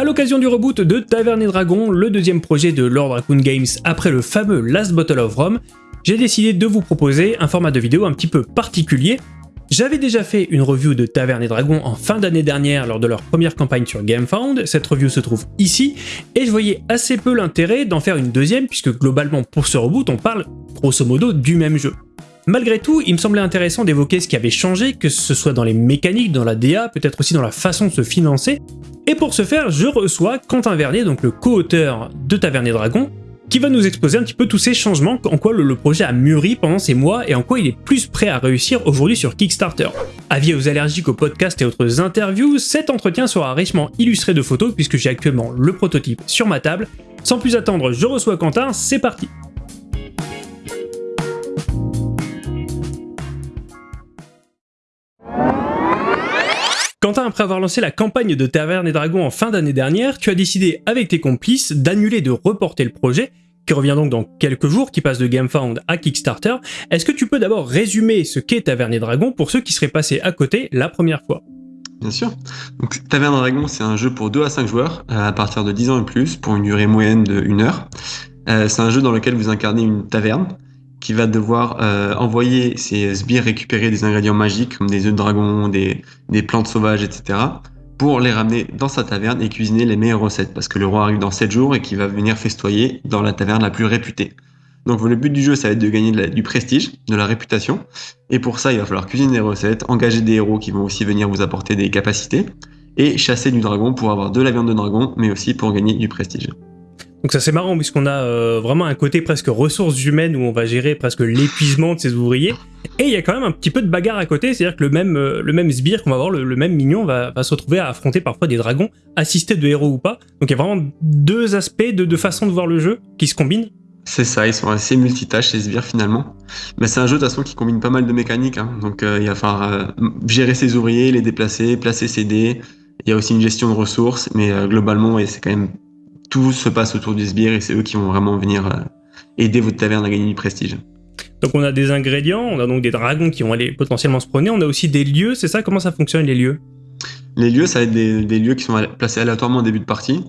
À l'occasion du reboot de Taverne et Dragon, le deuxième projet de Lord Raccoon Games après le fameux Last Bottle of Rome, j'ai décidé de vous proposer un format de vidéo un petit peu particulier. J'avais déjà fait une review de Taverne et Dragon en fin d'année dernière lors de leur première campagne sur GameFound, cette review se trouve ici, et je voyais assez peu l'intérêt d'en faire une deuxième puisque globalement pour ce reboot on parle grosso modo du même jeu. Malgré tout, il me semblait intéressant d'évoquer ce qui avait changé, que ce soit dans les mécaniques, dans la DA, peut-être aussi dans la façon de se financer, et pour ce faire, je reçois Quentin Vernier, donc le co-auteur de Tavernier Dragon, qui va nous exposer un petit peu tous ces changements, en quoi le, projet a mûri pendant ces mois et en quoi il est plus prêt à réussir aujourd'hui sur Kickstarter. Avis aux allergiques aux podcasts et autres interviews, cet entretien sera richement illustré de photos puisque j'ai actuellement le prototype sur ma table. Sans plus attendre, je reçois Quentin, c'est parti Quentin, après avoir lancé la campagne de Taverne et Dragons en fin d'année dernière, tu as décidé avec tes complices d'annuler de reporter le projet, qui revient donc dans quelques jours, qui passe de GameFound à Kickstarter. Est-ce que tu peux d'abord résumer ce qu'est Taverne et Dragons pour ceux qui seraient passés à côté la première fois? Bien sûr. Donc, Taverne et Dragons, c'est un jeu pour 2 à 5 joueurs, euh, à partir de 10 ans et plus, pour une durée moyenne de 1 heure. Euh, c'est un jeu dans lequel vous incarnez une taverne, qui va devoir euh, envoyer ses sbires récupérer des ingrédients magiques comme des œufs de dragon, des, des, plantes sauvages, etc. pour les ramener dans sa taverne et cuisiner les meilleures recettes parce que le roi arrive dans 7 jours et qu'il va venir festoyer dans la taverne la plus réputée. Donc le but du jeu, ça va être de gagner du prestige, de la réputation. Et pour ça, il va falloir cuisiner des recettes, engager des héros qui vont aussi venir vous apporter des capacités, et chasser du dragon pour avoir de la viande de dragon, mais aussi pour gagner du prestige. Donc ça c'est marrant puisqu'on a euh, vraiment un côté presque ressources humaines où on va gérer presque l'épuisement de ses ouvriers. Et il y a quand même un petit peu de bagarre à côté, c'est-à-dire que le même, euh, le même sbire qu'on va voir, le, même mignon va, se retrouver à affronter parfois des dragons, assistés de héros ou pas. Donc il y a vraiment deux aspects, de deux façons de voir le jeu qui se combinent. C'est ça, ils sont assez multitâches ces sbires finalement. Mais c'est un jeu de toute façon qui combine pas mal de mécaniques, hein. donc euh, il va falloir gérer ses ouvriers, les déplacer, placer ses dés. Il y a aussi une gestion de ressources, mais globalement c'est quand même tout se passe autour du sbire et c'est eux qui vont vraiment venir euh, aider votre taverne à gagner du prestige. Donc on a des ingrédients, on a donc des dragons qui vont aller potentiellement se promener, on a aussi des lieux, c'est ça? Comment ça fonctionne les lieux? Les lieux, ça va être des, lieux qui sont placés aléatoirement au début de partie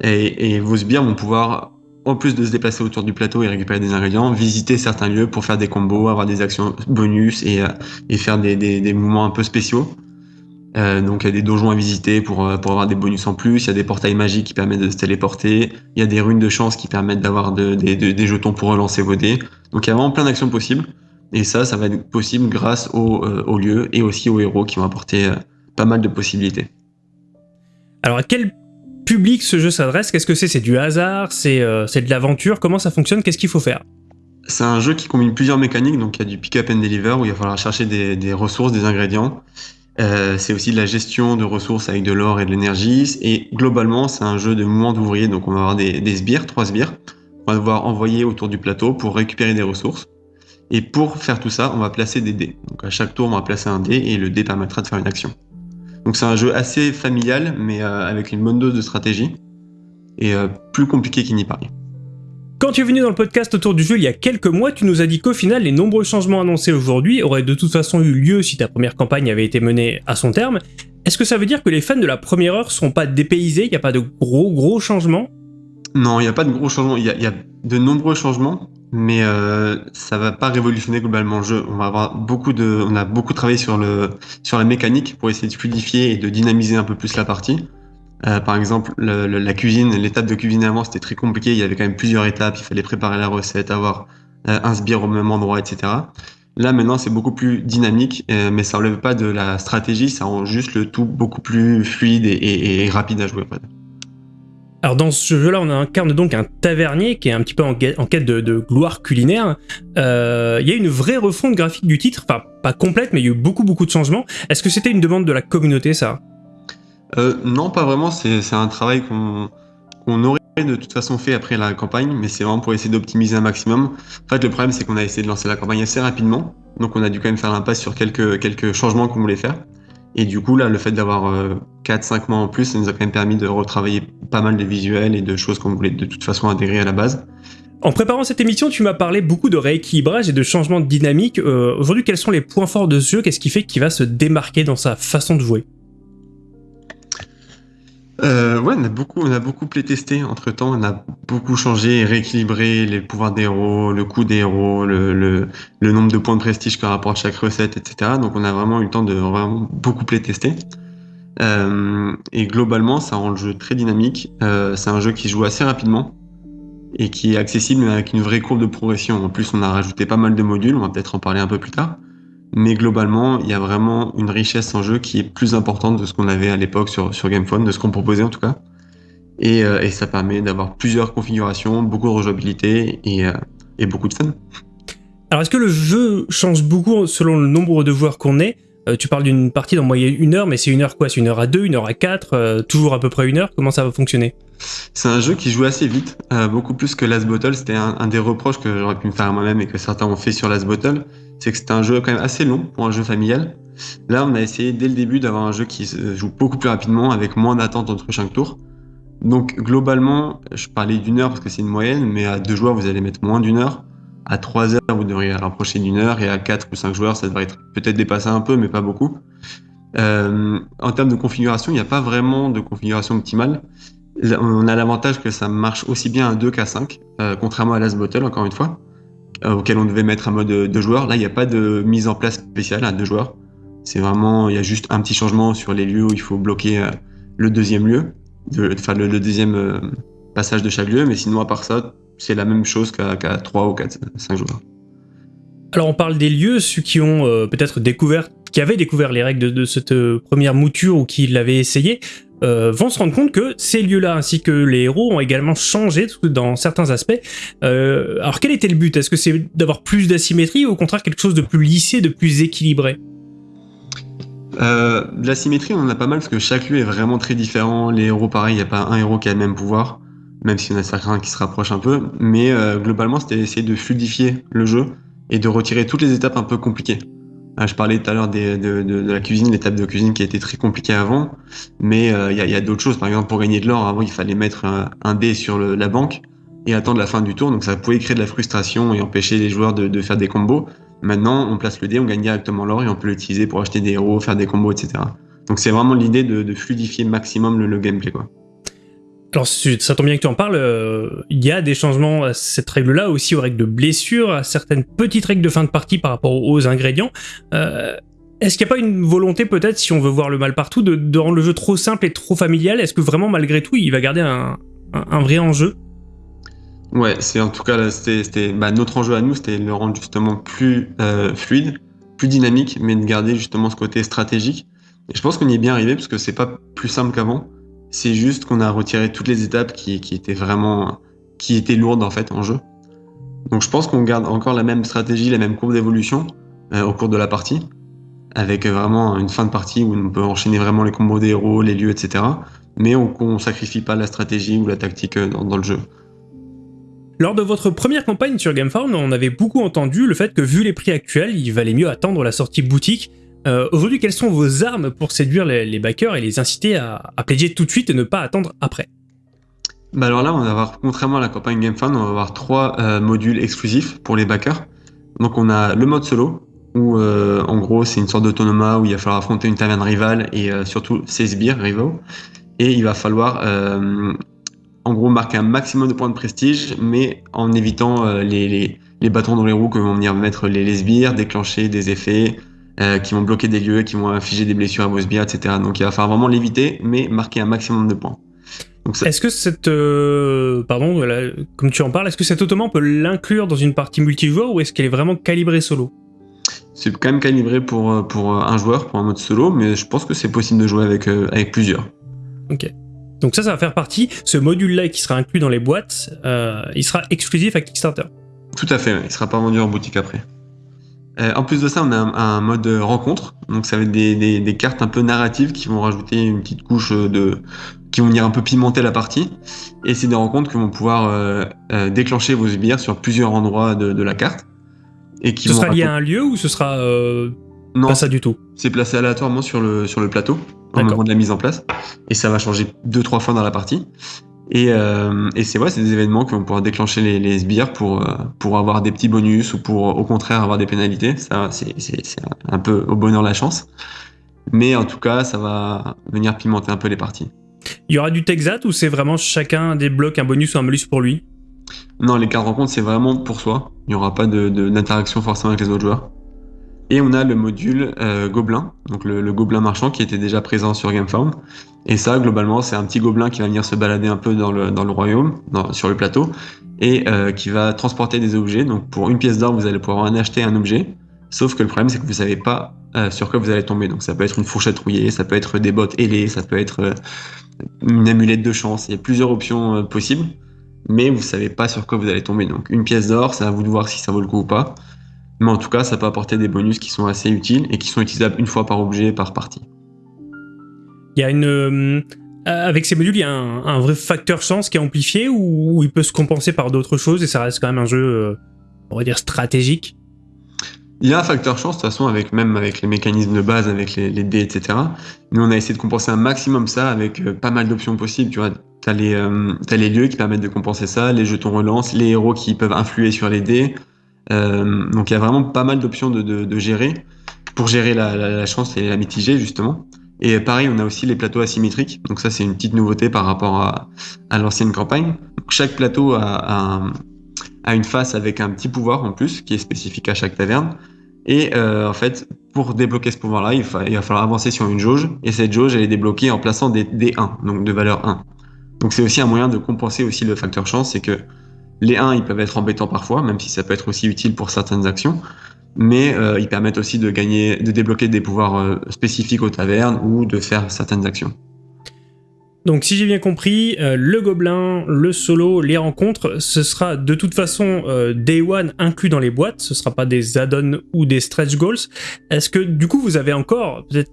et, vos sbires vont pouvoir, en plus de se déplacer autour du plateau et récupérer des ingrédients, visiter certains lieux pour faire des combos, avoir des actions bonus et, euh, faire des, des mouvements un peu spéciaux. Euh, donc il y a des donjons à visiter pour, euh, pour avoir des bonus en plus, il y a des portails magiques qui permettent de se téléporter, il y a des runes de chance qui permettent d'avoir de, des jetons pour relancer vos dés. Donc il y a vraiment plein d'actions possibles. Et ça, ça va être possible grâce au, euh, au lieu et aussi aux héros qui vont apporter pas mal de possibilités. Alors à quel public ce jeu s'adresse? Qu'est-ce que c'est? C'est du hasard? C'est de l'aventure? Comment ça fonctionne? Qu'est-ce qu'il faut faire? C'est un jeu qui combine plusieurs mécaniques, donc il y a du pick-up and deliver où il va falloir chercher des, des ressources, des ingrédients. Euh, c'est aussi de la gestion de ressources avec de l'or et de l'énergie. Et globalement, c'est un jeu de mouvement d'ouvriers. Donc, on va avoir des, sbires, trois sbires. On va devoir envoyer autour du plateau pour récupérer des ressources. Et pour faire tout ça, on va placer des dés. Donc, à chaque tour, on va placer un dé et le dé permettra de faire une action. Donc, c'est un jeu assez familial, mais euh, avec une bonne dose de stratégie. Et euh, plus compliqué qu'il n'y paraît. Quand tu es venu dans le podcast autour du jeu il y a quelques mois, tu nous as dit qu'au final, les nombreux changements annoncés aujourd'hui auraient de toute façon eu lieu si ta première campagne avait été menée à son terme. Est-ce que ça veut dire que les fans de la première heure seront pas dépaysés? Il n'y a pas de gros gros changements? Non, il n'y a pas de gros changements. Il y, a de nombreux changements, mais euh, ça va pas révolutionner globalement le jeu. On va avoir beaucoup on a beaucoup travaillé sur sur la mécanique pour essayer de fluidifier et de dynamiser un peu plus la partie. Euh, par exemple, la cuisine, l'étape de cuisiner avant, c'était très compliqué. Il y avait quand même plusieurs étapes. Il fallait préparer la recette, avoir euh, un sbire au même endroit, etc. Là, maintenant, c'est beaucoup plus dynamique, euh, mais ça enlève pas de la stratégie. Ça rend juste le tout beaucoup plus fluide et, rapide à jouer. Alors dans ce jeu-là, on incarne donc un tavernier qui est un petit peu en, quête de, gloire culinaire. Il y a une vraie refonte graphique du titre, enfin pas complète, mais il y a eu beaucoup beaucoup de changements. Est-ce que c'était une demande de la communauté, ça? Euh, non, pas vraiment. C'est un travail qu'on aurait de toute façon fait après la campagne, mais c'est vraiment pour essayer d'optimiser un maximum. En fait, le problème, c'est qu'on a essayé de lancer la campagne assez rapidement, donc on a dû quand même faire l'impasse sur quelques, changements qu'on voulait faire. Et du coup, là, le fait d'avoir 4-5 euh, mois en plus, ça nous a quand même permis de retravailler pas mal de visuels et de choses qu'on voulait de toute façon intégrer à la base. En préparant cette émission, tu m'as parlé beaucoup de rééquilibrage et de changement de dynamique. Euh, aujourd'hui, quels sont les points forts de ce jeu? Qu'est-ce qui fait qu'il va se démarquer dans sa façon de jouer? Euh, ouais, on a beaucoup, on a beaucoup playtesté entre temps. On a beaucoup changé rééquilibré les pouvoirs des héros, le coût des héros, le, nombre de points de prestige par rapport à chaque recette, etc. Donc on a vraiment eu le temps de vraiment beaucoup playtester. Euh, et globalement, ça rend le jeu très dynamique. Euh, c'est un jeu qui joue assez rapidement et qui est accessible avec une vraie courbe de progression. En plus, on a rajouté pas mal de modules. On va peut-être en parler un peu plus tard. Mais globalement, il y a vraiment une richesse en jeu qui est plus importante de ce qu'on avait à l'époque sur, sur GamePhone, de ce qu'on proposait en tout cas. Et, euh, et ça permet d'avoir plusieurs configurations, beaucoup de rejouabilité et, euh, et beaucoup de fun. Alors est-ce que le jeu change beaucoup selon le nombre de joueurs qu'on est? Euh, Tu parles d'une partie d'en moyenne une heure, mais c'est une heure quoi? C'est une heure à deux, une heure à quatre, toujours à peu près une heure? Comment ça va fonctionner? C'est un jeu qui joue assez vite, euh, beaucoup plus que Last Bottle. C'était un, un des reproches que j'aurais pu me faire à moi-même et que certains ont fait sur Last Bottle c'est que c'était un jeu quand même assez long pour un jeu familial. Là, on a essayé dès le début d'avoir un jeu qui se joue beaucoup plus rapidement, avec moins d'attente entre chaque tour. Donc globalement, je parlais d'une heure parce que c'est une moyenne, mais à deux joueurs, vous allez mettre moins d'une heure. À trois heures, vous devriez rapprocher d'une heure, et à quatre ou cinq joueurs, ça devrait être peut-être dépasser un peu, mais pas beaucoup. Euh, en termes de configuration, il n'y a pas vraiment de configuration optimale. On a l'avantage que ça marche aussi bien à 2 qu'à 5, euh, contrairement à Last Bottle, encore une fois. Euh, auquel on devait mettre un mode de joueur. Là, il n'y a pas de mise en place spéciale à deux joueurs. C'est vraiment, il y a juste un petit changement sur les lieux où il faut bloquer euh, le deuxième lieu, enfin le, deuxième euh, passage de chaque lieu, mais sinon à part ça, c'est la même chose qu'à 3 ou 4, 5 joueurs. Alors on parle des lieux, ceux qui ont peut-être découvert, qui avaient découvert les règles de, de cette première mouture ou qui l'avaient essayé, euh, vont se rendre compte que ces lieux-là ainsi que les héros ont également changé dans certains aspects. Euh, alors quel était le but? Est-ce que c'est d'avoir plus d'asymétrie ou au contraire quelque chose de plus lissé, de plus équilibré? Euh, L'asymétrie, on en a pas mal parce que chaque lieu est vraiment très différent. Les héros, pareil, il n'y a pas un héros qui a le même pouvoir, même s'il y en a certains qui se rapprochent un peu. Mais globalement, c'était essayer de fluidifier le jeu et de retirer toutes les étapes un peu compliquées. Ah, je parlais tout à l'heure de, la cuisine, l'étape de cuisine qui a été très compliquée avant, mais euh, il y a, d'autres choses. Par exemple, pour gagner de l'or, avant, il fallait mettre un, dé sur la banque et attendre la fin du tour, donc ça pouvait créer de la frustration et empêcher les joueurs de, faire des combos. Maintenant, on place le dé, on gagne directement l'or et on peut l'utiliser pour acheter des héros, faire des combos, etc. Donc c'est vraiment l'idée de, de, fluidifier maximum le, le gameplay, quoi. Alors ça tombe bien que tu en parles, euh, il y a des changements à cette règle-là, aussi aux règles de blessure, à certaines petites règles de fin de partie par rapport aux ingrédients. Euh, Est-ce qu'il n'y a pas une volonté peut-être, si on veut voir le mal partout, de, rendre le jeu trop simple et trop familial? Est-ce que vraiment malgré tout il va garder un vrai enjeu? Ouais, c'est en tout cas c'était bah, notre enjeu à nous, c'était de le rendre justement plus euh, fluide, plus dynamique, mais de garder justement ce côté stratégique. Et je pense qu'on y est bien arrivé parce que c'est pas plus simple qu'avant. C'est juste qu'on a retiré toutes les étapes qui, étaient vraiment qui étaient lourdes en fait en jeu. Donc je pense qu'on garde encore la même stratégie, la même courbe d'évolution euh, au cours de la partie, avec vraiment une fin de partie où on peut enchaîner vraiment les combos des héros, les lieux, etc. Mais on, on sacrifie pas la stratégie ou la tactique euh, dans, dans le jeu. Lors de votre première campagne sur GameFound, on avait beaucoup entendu le fait que vu les prix actuels, il valait mieux attendre la sortie boutique euh, Aujourd'hui, quelles sont vos armes pour séduire les, backers et les inciter à, à pledger tout de suite et ne pas attendre après? Bah alors là, on va avoir, contrairement à la campagne GameFound, on va avoir trois euh, modules exclusifs pour les backers. Donc on a le mode solo, où euh, en gros c'est une sorte d'autonoma où il va falloir affronter une taverne rivale et surtout ses sbires rivaux. Et il va falloir en gros marquer un maximum de points de prestige, mais en évitant les, bâtons dans les roues que vont venir mettre les, les sbires, déclencher des effets, euh, qui vont bloquer des lieux, qui vont infliger des blessures à vos sbires, etc. Donc il va falloir vraiment l'éviter, mais marquer un maximum de points. Est-ce que cette, euh, pardon, là, comme tu en parles, est-ce que cet automa on peut l'inclure dans une partie multijoueur ou est-ce qu'elle est vraiment calibrée solo? C'est quand même calibré pour pour un joueur, pour un mode solo, mais je pense que c'est possible de jouer avec euh, avec plusieurs. Ok. Donc ça, ça va faire partie. Ce module-là qui sera inclus dans les boîtes, euh, il sera exclusif à Kickstarter. Tout à fait. Il sera pas vendu en boutique après. Euh, en plus de ça, on a un, un, mode rencontre. Donc ça va être des, des, des, cartes un peu narratives qui vont rajouter une petite couche de qui vont venir un peu pimenter la partie. Et c'est des rencontres qui vont pouvoir euh, euh, déclencher vos sbires sur plusieurs endroits de, de la carte. Et qui ce sera lié à un lieu ou ce sera non, pas ça du tout? C'est placé aléatoirement sur le, sur le plateau au moment de la mise en place. Et ça va changer deux, trois fois dans la partie. Et, euh, et c'est ouais, c'est des événements qui vont pouvoir déclencher les, les sbires pour, euh, pour avoir des petits bonus ou pour au contraire avoir des pénalités. Ça, c'est un peu au bonheur la chance. Mais en tout cas, ça va venir pimenter un peu les parties. Il y aura du Texat ou c'est vraiment chacun débloque un bonus ou un malus pour lui? Non, les cartes rencontres, c'est vraiment pour soi. Il n'y aura pas d'interaction de, forcément avec les autres joueurs. Et on a le module euh, Gobelin, donc le, Gobelin marchand qui était déjà présent sur GameFound. Et ça, globalement, c'est un petit gobelin qui va venir se balader un peu dans le, dans le royaume, sur le plateau, et euh, qui va transporter des objets. Donc pour une pièce d'or, vous allez pouvoir en acheter un objet. Sauf que le problème, c'est que vous savez pas euh, sur quoi vous allez tomber. Donc ça peut être une fourchette rouillée, ça peut être des bottes ailées, ça peut être euh, une amulette de chance. Il y a plusieurs options possibles, mais vous savez pas sur quoi vous allez tomber. Donc une pièce d'or, c'est à vous de voir si ça vaut le coup ou pas. Mais en tout cas, ça peut apporter des bonus qui sont assez utiles et qui sont utilisables une fois par objet, par partie. Il y a une euh, avec ces modules, il y a un, vrai facteur chance qui est amplifié ou, il peut se compenser par d'autres choses et ça reste quand même un jeu, euh, on va dire, stratégique? Il y a un facteur chance, de toute façon, avec, même avec les mécanismes de base, avec les, dés, etc. Nous, on a essayé de compenser un maximum ça avec euh, pas mal d'options possibles. Tu vois, tu as, les lieux qui permettent de compenser ça, les jetons relance, les héros qui peuvent influer sur les dés. Donc, il y a vraiment pas mal d'options de, gérer pour gérer la, chance et la mitiger, justement. Et pareil, on a aussi les plateaux asymétriques. Donc ça, c'est une petite nouveauté par rapport à, l'ancienne campagne. chaque plateau a, a, une face avec un petit pouvoir en plus, qui est spécifique à chaque taverne. Et euh, en fait, pour débloquer ce pouvoir-là, il, il, va falloir avancer sur une jauge. Et cette jauge, elle est débloquée en plaçant des D1, donc de valeur 1. Donc c'est aussi un moyen de compenser aussi le facteur chance, c'est que les 1, ils peuvent être embêtants parfois, même si ça peut être aussi utile pour certaines actions mais euh, ils permettent aussi de gagner, de débloquer des pouvoirs euh, spécifiques aux tavernes ou de faire certaines actions. Donc si j'ai bien compris, euh, le gobelin, le solo, les rencontres, ce sera de toute façon Day One inclus dans les boîtes, ce sera pas des add-ons ou des stretch goals. Est-ce que du coup vous avez encore, peut-être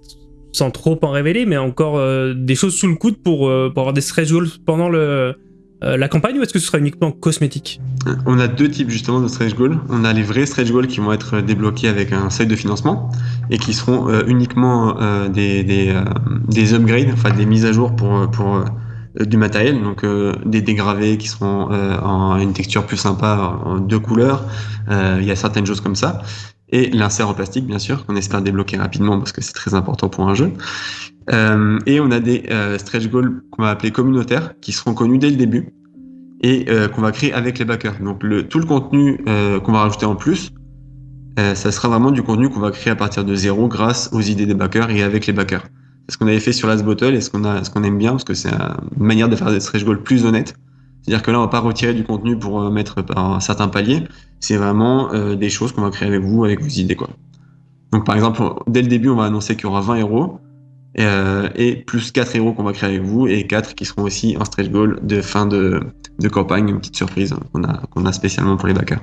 sans trop en révéler, mais encore des choses sous le coude pour, pour avoir des stretch goals pendant le, euh, la campagne ou est-ce que ce sera uniquement cosmétique On a deux types justement de stretch goals. On a les vrais stretch goals qui vont être débloqués avec un seuil de financement et qui seront euh, uniquement euh, des, des, upgrades, enfin des mises à jour pour, pour du matériel, donc des dégravés qui seront en une texture plus sympa, en deux couleurs. Il y a certaines choses comme ça et l'insert en plastique, bien sûr, qu'on espère débloquer rapidement parce que c'est très important pour un jeu. Euh, et on a des euh, stretch goals qu'on va appeler communautaires, qui seront connus dès le début et euh, qu'on va créer avec les backers. Donc le, tout le contenu qu'on va rajouter en plus, ça sera vraiment du contenu qu'on va créer à partir de zéro grâce aux idées des backers et avec les backers. C'est ce qu'on avait fait sur Last Bottle et ce qu'on qu'on aime bien parce que c'est une manière de faire des stretch goals plus honnêtes. C'est-à-dire que là, on va pas retirer du contenu pour mettre par un certain palier. C'est vraiment des choses qu'on va créer avec vous, avec vos idées, quoi. Donc, par exemple, dès le début, on va annoncer qu'il y aura 20 héros. Euh, et plus 4 héros qu'on va créer avec vous et 4 qui seront aussi un stretch goal de fin de, de campagne, une petite surprise qu'on a, qu'on a spécialement pour les backers.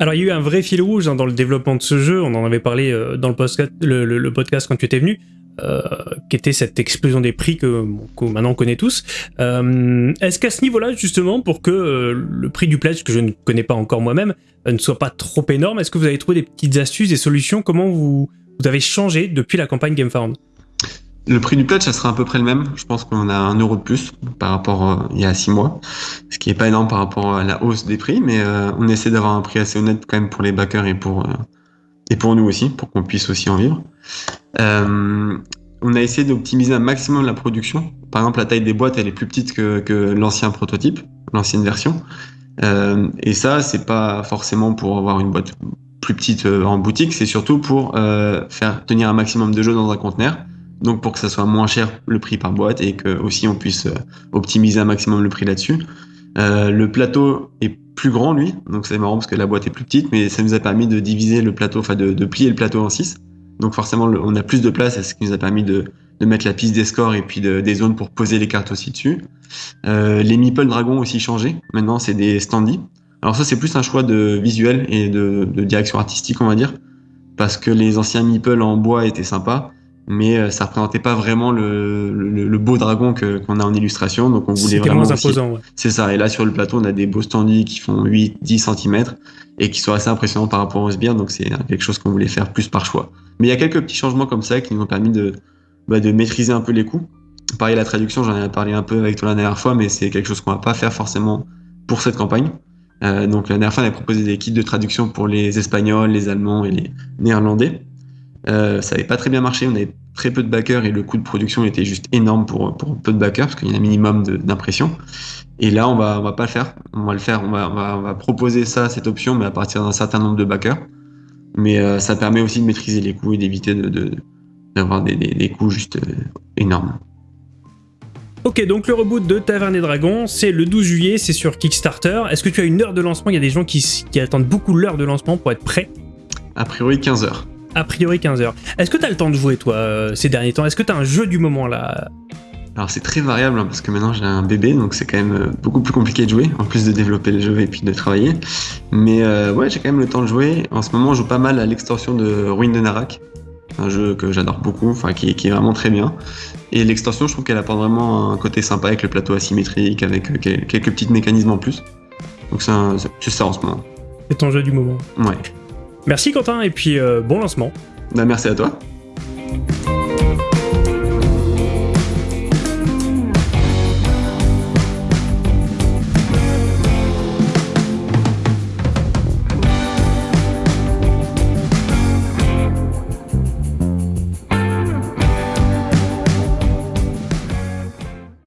Alors il y a eu un vrai fil rouge hein, dans le développement de ce jeu, on en avait parlé euh, dans le podcast, quand tu étais venu, euh, qui était cette explosion des prix que, maintenant on connaît tous. Est-ce qu'à ce, niveau-là, justement, pour que le prix du pledge, que je ne connais pas encore moi-même, ne soit pas trop énorme, est-ce que vous avez trouvé des petites astuces, des solutions? Comment vous, vous avez changé depuis la campagne GameFound le prix du pledge, ça sera à peu près le même. Je pense qu'on a un euro de plus par rapport euh, il y a six mois, ce qui est pas énorme par rapport à la hausse des prix, mais euh, on essaie d'avoir un prix assez honnête quand même pour les backers et pour euh, et pour nous aussi, pour qu'on puisse aussi en vivre. on a essayé d'optimiser un maximum la production. Par exemple, la taille des boîtes, elle est plus petite que, que l'ancien prototype, l'ancienne version. et ça, c'est pas forcément pour avoir une boîte plus petite en boutique, c'est surtout pour faire tenir un maximum de jeux dans un conteneur donc pour que ça soit moins cher le prix par boîte et que aussi on puisse euh, optimiser un maximum le prix là-dessus. Euh, le plateau est plus grand lui, donc c'est marrant parce que la boîte est plus petite, mais ça nous a permis de diviser le plateau, enfin de, plier le plateau en 6. Donc forcément on a plus de place, ce qui nous a permis de, mettre la piste des scores et puis de, des zones pour poser les cartes aussi dessus. Euh, les meeple dragons aussi changé, maintenant c'est des standy. Alors ça c'est plus un choix de visuel et de, de direction artistique on va dire, parce que les anciens meeple en bois étaient sympas mais euh, ça représentait pas vraiment le, le, beau dragon que qu'on a en illustration donc on voulait vraiment moins imposant ouais. c'est ça et là sur le plateau on a des beaux standees qui font 8 10 cm et qui sont assez impressionnants par rapport aux sbires donc c'est quelque chose qu'on voulait faire plus par choix. Mais il y a quelques petits changements comme ça qui nous ont permis de bah, de maîtriser un peu les coûts pareil la traduction j'en ai parlé un peu avec toi la dernière fois mais c'est quelque chose qu'on va pas faire forcément pour cette campagne. Euh, donc la dernière fois on a proposé des kits de traduction pour les espagnols les allemands et les néerlandais euh, ça n'avait pas très bien marché, on avait très peu de backers et le coût de production était juste énorme pour, pour peu de backers parce qu'il y a un minimum d'impression. Et là, on va, on va pas le faire. On va le faire. On va, on va, on va proposer ça, cette option, mais à partir d'un certain nombre de backers. Mais euh, ça permet aussi de maîtriser les coûts et d'éviter de, d'avoir des, des, des, coûts juste euh, énormes. Ok, donc le reboot de Taverne et Dragon, c'est le 12 juillet, c'est sur Kickstarter. Est-ce que tu as une heure de lancement? Il y a des gens qui, qui attendent beaucoup l'heure de lancement pour être prêts. A priori 15 heures. A priori 15 heures. Est-ce que tu as le temps de jouer toi euh, ces derniers temps? Est-ce que tu as un jeu du moment là? Alors c'est très variable hein, parce que maintenant j'ai un bébé donc c'est quand même euh, beaucoup plus compliqué de jouer en plus de développer le jeu et puis de travailler. Mais euh, ouais j'ai quand même le temps de jouer. En ce moment je joue pas mal à l'extension de Ruin de Narak, un jeu que j'adore beaucoup, enfin qui, qui, est vraiment très bien. Et l'extension je trouve qu'elle apporte vraiment un côté sympa avec le plateau asymétrique, avec quelques petits mécanismes en plus. Donc c'est ça en ce moment. C'est ton jeu du moment? Ouais. Merci Quentin et puis euh, bon lancement. Bah merci à toi.